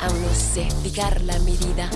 aún no sé fijar la medida.